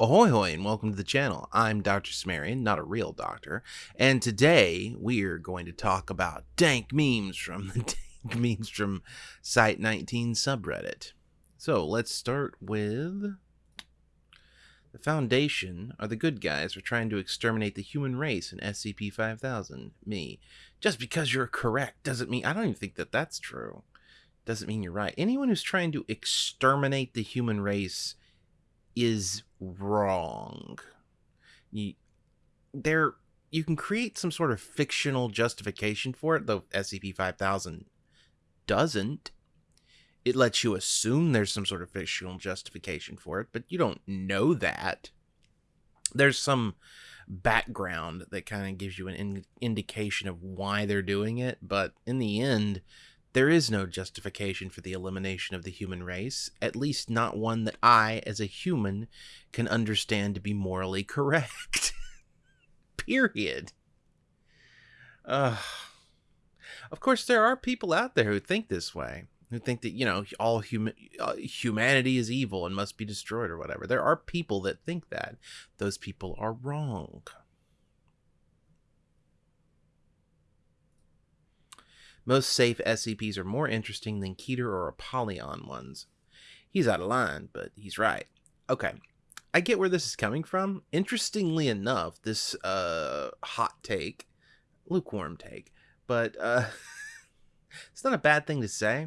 Ahoy hoy and welcome to the channel. I'm Dr. Sumerian, not a real doctor, and today we're going to talk about dank memes from the dank memes from Site 19 subreddit. So let's start with the Foundation are the good guys for trying to exterminate the human race in SCP-5000. Me. Just because you're correct doesn't mean I don't even think that that's true. Doesn't mean you're right. Anyone who's trying to exterminate the human race is wrong. You, there, you can create some sort of fictional justification for it, though SCP-5000 doesn't. It lets you assume there's some sort of fictional justification for it, but you don't know that. There's some background that kind of gives you an in indication of why they're doing it, but in the end, there is no justification for the elimination of the human race, at least not one that I, as a human, can understand to be morally correct. Period. Uh, of course, there are people out there who think this way, who think that, you know, all human uh, humanity is evil and must be destroyed or whatever. There are people that think that. Those people are wrong. Most safe SCPs are more interesting than Keter or Apollyon ones. He's out of line, but he's right. Okay, I get where this is coming from. Interestingly enough, this uh, hot take, lukewarm take, but uh, it's not a bad thing to say.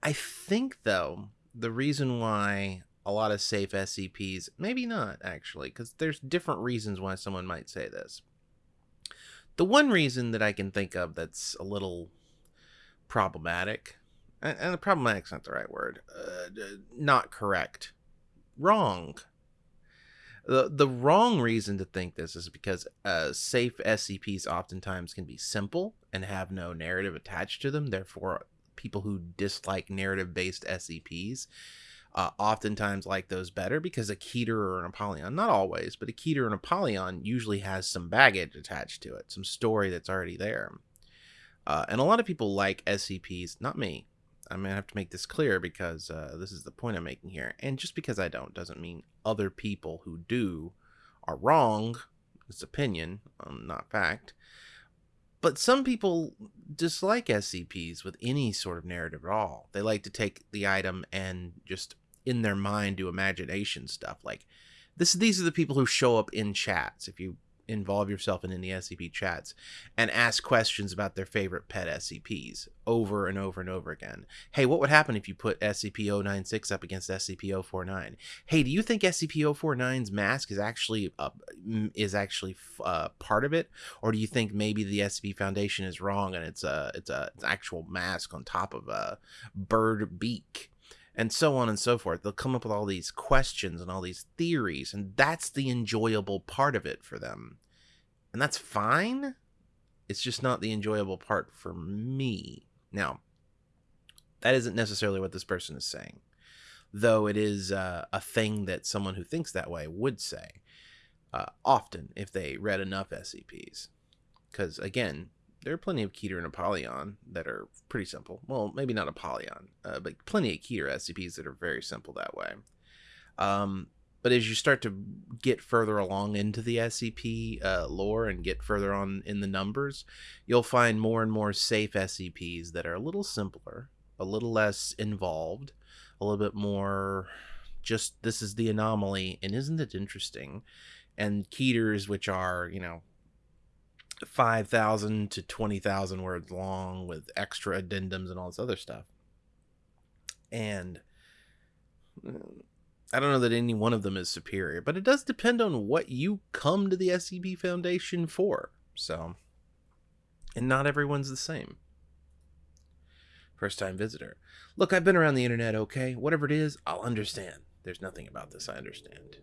I think, though, the reason why a lot of safe SCPs, maybe not actually, because there's different reasons why someone might say this. The one reason that I can think of that's a little problematic, and, and problematic's not the right word, uh, not correct, wrong. The, the wrong reason to think this is because uh, safe SCPs oftentimes can be simple and have no narrative attached to them. Therefore, people who dislike narrative based SCPs uh, oftentimes like those better because a Keter or an Apollyon, not always, but a Keter and Apollyon usually has some baggage attached to it, some story that's already there. Uh, and a lot of people like SCPs, not me. I'm going to have to make this clear because uh, this is the point I'm making here. And just because I don't doesn't mean other people who do are wrong. It's opinion, um, not fact. But some people dislike SCPs with any sort of narrative at all. They like to take the item and just in their mind do imagination stuff. Like this, these are the people who show up in chats. If you involve yourself in any SCP chats and ask questions about their favorite pet SCPs over and over and over again. Hey, what would happen if you put SCP-096 up against SCP-049? Hey, do you think SCP-049's mask is actually uh, is actually uh, part of it, or do you think maybe the SCP Foundation is wrong and it's a it's a it's actual mask on top of a bird beak? And so on and so forth. They'll come up with all these questions and all these theories, and that's the enjoyable part of it for them. And that's fine. It's just not the enjoyable part for me. Now, that isn't necessarily what this person is saying, though it is uh, a thing that someone who thinks that way would say uh, often if they read enough SCPs. Because, again, there are plenty of Keter and Apollyon that are pretty simple. Well, maybe not Apollyon, uh, but plenty of Keter SCPs that are very simple that way. Um, but as you start to get further along into the SCP uh, lore and get further on in the numbers, you'll find more and more safe SCPs that are a little simpler, a little less involved, a little bit more just this is the anomaly and isn't it interesting? And Keters, which are, you know, 5,000 to 20,000 words long with extra addendums and all this other stuff. And I don't know that any one of them is superior, but it does depend on what you come to the SCP Foundation for. So, and not everyone's the same. First time visitor. Look, I've been around the internet, okay? Whatever it is, I'll understand. There's nothing about this I understand.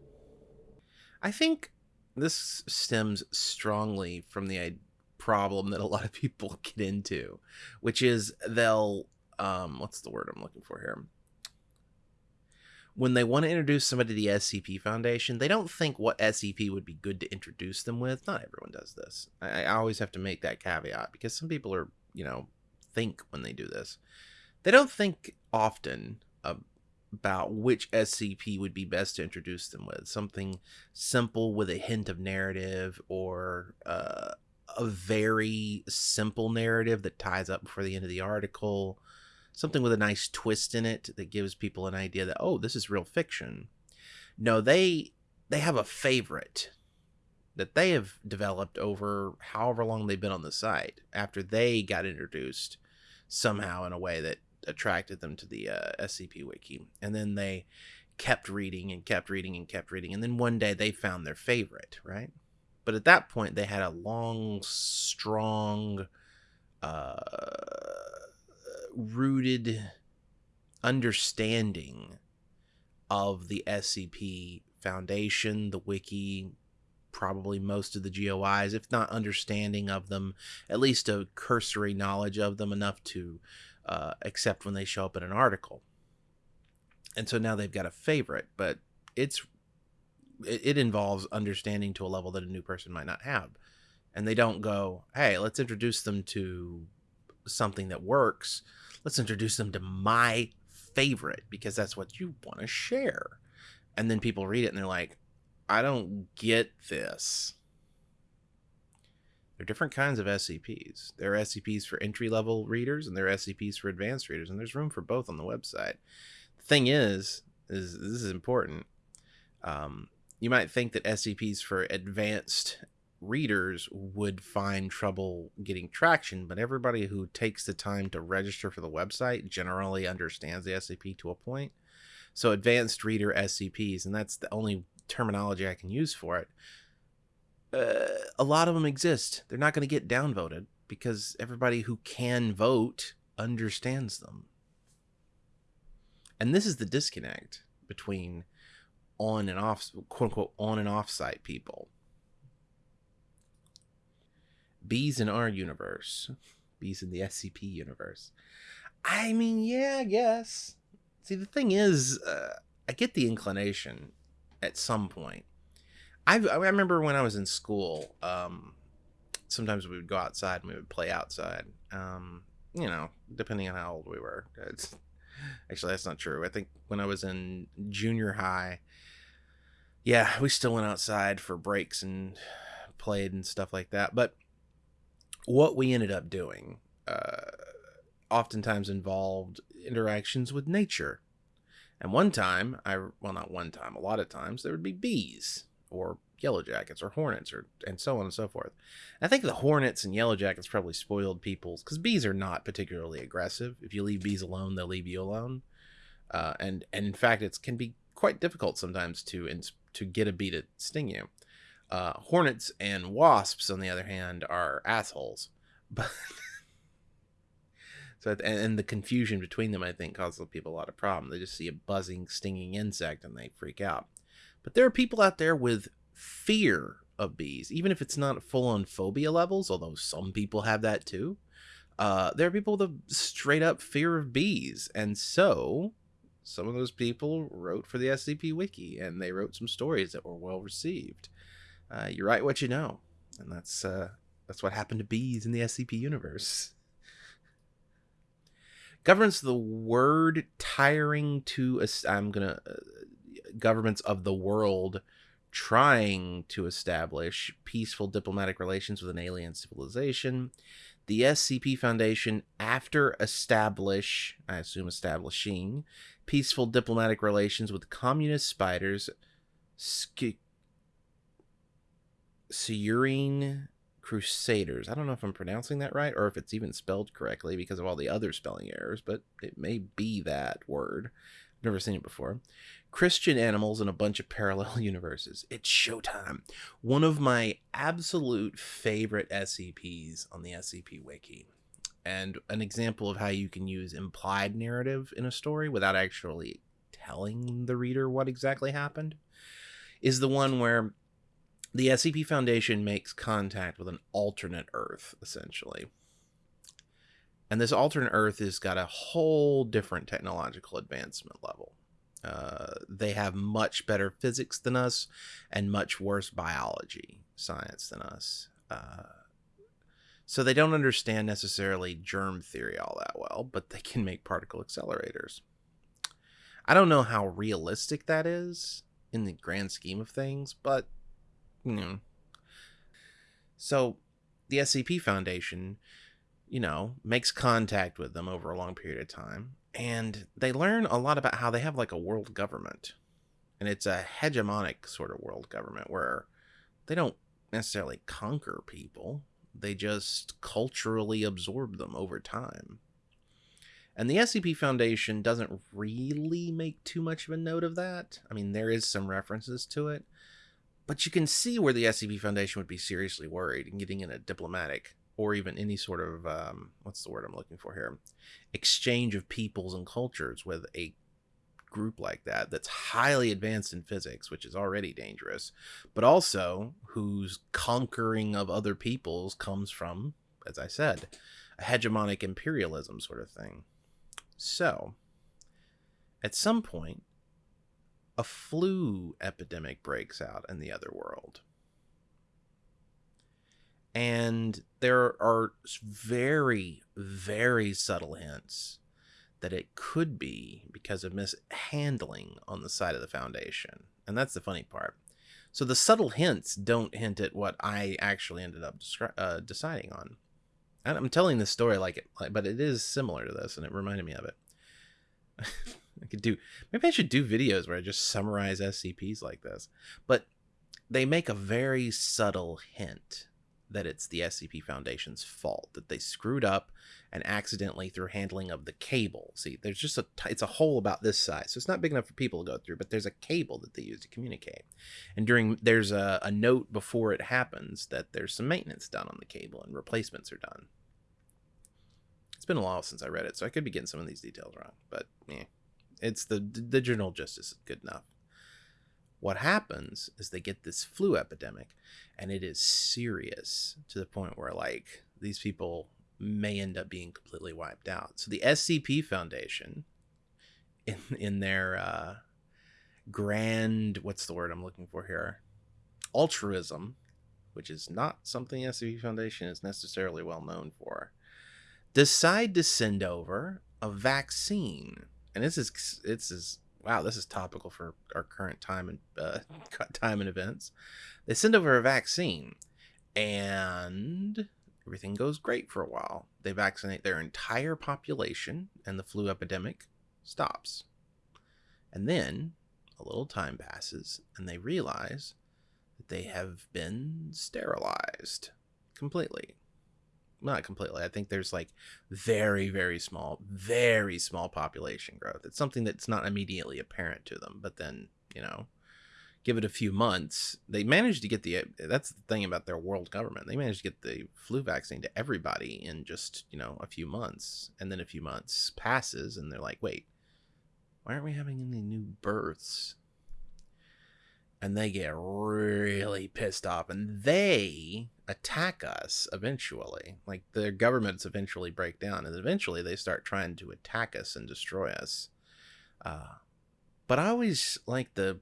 I think this stems strongly from the problem that a lot of people get into, which is they'll um, what's the word I'm looking for here? When they want to introduce somebody to the SCP Foundation, they don't think what SCP would be good to introduce them with. Not everyone does this. I, I always have to make that caveat because some people are, you know, think when they do this. They don't think often about which SCP would be best to introduce them with. Something simple with a hint of narrative or uh, a very simple narrative that ties up before the end of the article. Something with a nice twist in it that gives people an idea that, oh, this is real fiction. No, they they have a favorite that they have developed over however long they've been on the site after they got introduced somehow in a way that attracted them to the uh, SCP wiki. And then they kept reading and kept reading and kept reading. And then one day they found their favorite, right? But at that point, they had a long, strong, uh, rooted understanding of the SCP Foundation, the wiki, probably most of the GOIs, if not understanding of them, at least a cursory knowledge of them enough to uh, accept when they show up in an article. And so now they've got a favorite, but it's it, it involves understanding to a level that a new person might not have. And they don't go, hey, let's introduce them to something that works. Let's introduce them to my favorite because that's what you want to share. And then people read it and they're like, I don't get this. There are different kinds of SCPs. There are SCPs for entry level readers and there are SCPs for advanced readers, and there's room for both on the website. The thing is, is this is important. Um, you might think that SCPs for advanced readers would find trouble getting traction, but everybody who takes the time to register for the website generally understands the SCP to a point. So advanced reader SCPs, and that's the only terminology I can use for it. Uh, a lot of them exist. They're not going to get downvoted because everybody who can vote understands them. And this is the disconnect between on and off, quote unquote, on and off site people. Bees in our universe, bees in the SCP universe. I mean, yeah, I guess. See, the thing is, uh, I get the inclination at some point. I I remember when I was in school, um, sometimes we would go outside and we would play outside. Um, you know, depending on how old we were. It's, actually, that's not true. I think when I was in junior high, yeah, we still went outside for breaks and played and stuff like that. But what we ended up doing uh, oftentimes involved interactions with nature. And one time, I well, not one time, a lot of times, there would be bees or yellow jackets or hornets or and so on and so forth. I think the hornets and yellow jackets probably spoiled people's because bees are not particularly aggressive. If you leave bees alone, they'll leave you alone. Uh, and and in fact, it can be quite difficult sometimes to to get a bee to sting you. Uh, hornets and wasps, on the other hand, are assholes. But so and, and, the confusion between them, I think, causes people a lot of problem. They just see a buzzing, stinging insect and they freak out. But there are people out there with fear of bees, even if it's not full on phobia levels, although some people have that too. Uh, there are people with a straight up fear of bees, and so some of those people wrote for the SCP Wiki, and they wrote some stories that were well received. Uh, you write what you know, and that's uh, that's what happened to bees in the SCP universe governments of the word tiring to i'm gonna uh, governments of the world trying to establish peaceful diplomatic relations with an alien civilization the scp foundation after establish i assume establishing peaceful diplomatic relations with communist spiders Sk- Crusaders. I don't know if I'm pronouncing that right or if it's even spelled correctly because of all the other spelling errors, but it may be that word. Never seen it before. Christian animals in a bunch of parallel universes. It's showtime. One of my absolute favorite SCPs on the SCP Wiki. And an example of how you can use implied narrative in a story without actually telling the reader what exactly happened is the one where the SCP Foundation makes contact with an alternate Earth, essentially. And this alternate Earth has got a whole different technological advancement level. Uh, they have much better physics than us and much worse biology science than us. Uh, so they don't understand necessarily germ theory all that well, but they can make particle accelerators. I don't know how realistic that is in the grand scheme of things, but you know. So the SCP Foundation, you know, makes contact with them over a long period of time, and they learn a lot about how they have like a world government. And it's a hegemonic sort of world government where they don't necessarily conquer people, they just culturally absorb them over time. And the SCP Foundation doesn't really make too much of a note of that. I mean, there is some references to it, but you can see where the SCP Foundation would be seriously worried and getting in a diplomatic or even any sort of um, what's the word I'm looking for here exchange of peoples and cultures with a group like that that's highly advanced in physics, which is already dangerous, but also whose conquering of other peoples comes from, as I said, a hegemonic imperialism sort of thing. So, at some point, a flu epidemic breaks out in the other world. And there are very, very subtle hints that it could be because of mishandling on the side of the foundation. And that's the funny part. So the subtle hints don't hint at what I actually ended up uh, deciding on. And I'm telling this story like it, but it is similar to this, and it reminded me of it. I could do maybe I should do videos where I just summarize SCPs like this. But they make a very subtle hint that it's the SCP Foundation's fault that they screwed up and accidentally through handling of the cable. See, there's just a it's a hole about this size, so it's not big enough for people to go through. But there's a cable that they use to communicate, and during there's a, a note before it happens that there's some maintenance done on the cable and replacements are done. It's been a while since I read it, so I could be getting some of these details wrong, but yeah, it's the the general gist is good enough. What happens is they get this flu epidemic, and it is serious to the point where like these people may end up being completely wiped out. So the SCP Foundation, in in their uh, grand what's the word I'm looking for here, altruism, which is not something SCP Foundation is necessarily well known for, decide to send over a vaccine, and this is it's is wow this is topical for our current time and uh, time and events. They send over a vaccine, and Everything goes great for a while. They vaccinate their entire population, and the flu epidemic stops. And then a little time passes, and they realize that they have been sterilized completely. Not completely. I think there's like very, very small, very small population growth. It's something that's not immediately apparent to them, but then, you know, give it a few months, they managed to get the. Uh, that's the thing about their world government. They managed to get the flu vaccine to everybody in just you know a few months, and then a few months passes, and they're like, wait, why aren't we having any new births? And they get really pissed off, and they attack us eventually. Like their governments eventually break down, and eventually they start trying to attack us and destroy us. Uh, but I always like the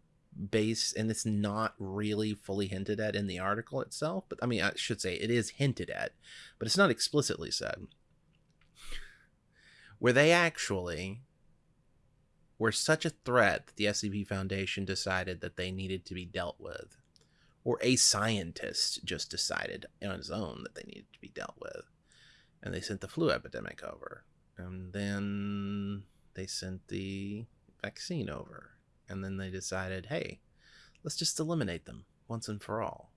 base and it's not really fully hinted at in the article itself but i mean i should say it is hinted at but it's not explicitly said where they actually were such a threat that the scp foundation decided that they needed to be dealt with or a scientist just decided on his own that they needed to be dealt with and they sent the flu epidemic over and then they sent the vaccine over and then they decided, hey, let's just eliminate them once and for all.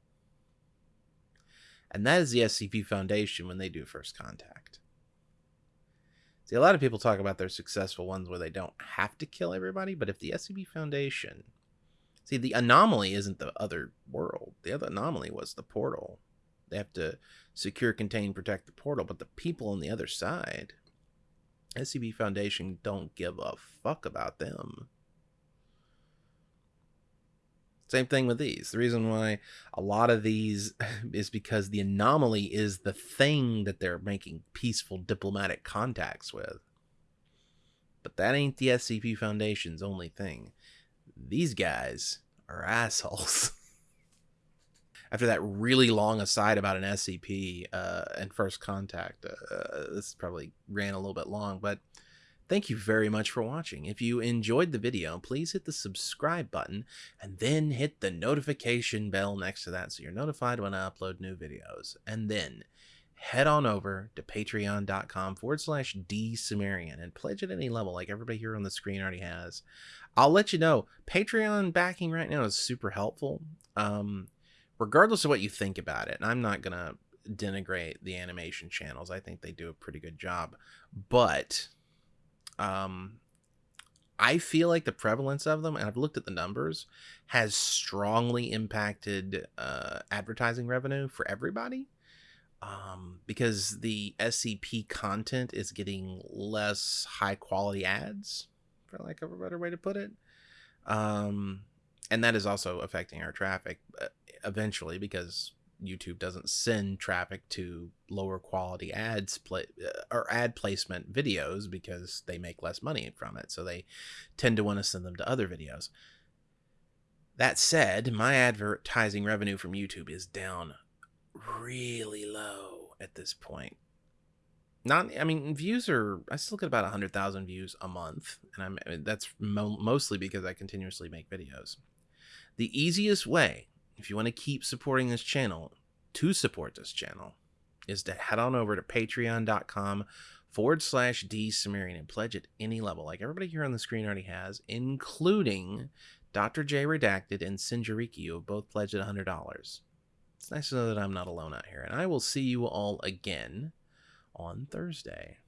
And that is the SCP Foundation when they do first contact. See, a lot of people talk about their successful ones where they don't have to kill everybody, but if the SCP Foundation. See, the anomaly isn't the other world. The other anomaly was the portal. They have to secure, contain, protect the portal, but the people on the other side, SCP Foundation don't give a fuck about them. Same thing with these. The reason why a lot of these is because the anomaly is the thing that they're making peaceful diplomatic contacts with. But that ain't the SCP Foundation's only thing. These guys are assholes. After that really long aside about an SCP uh, and First Contact, uh, this probably ran a little bit long, but Thank you very much for watching. If you enjoyed the video, please hit the subscribe button and then hit the notification bell next to that so you're notified when I upload new videos. And then head on over to patreon.com forward slash dsumerian and pledge at any level like everybody here on the screen already has. I'll let you know, Patreon backing right now is super helpful. Um, regardless of what you think about it, and I'm not going to denigrate the animation channels. I think they do a pretty good job. But um I feel like the prevalence of them, and I've looked at the numbers, has strongly impacted uh, advertising revenue for everybody. Um, because the SCP content is getting less high quality ads, for lack of a better way to put it. Um, and that is also affecting our traffic uh, eventually because YouTube doesn't send traffic to lower quality ads play uh, or ad placement videos because they make less money from it. So they tend to want to send them to other videos. That said, my advertising revenue from YouTube is down really low at this point. Not, I mean, views are. I still get about hundred thousand views a month, and I'm. That's mo- mostly because I continuously make videos. The easiest way if you want to keep supporting this channel, to support this channel, is to head on over to patreon.com forward slash D Sumerian and pledge at any level, like everybody here on the screen already has, including Dr. J Redacted and Sinjariki, who have both pledged at $100. It's nice to know that I'm not alone out here, and I will see you all again on Thursday.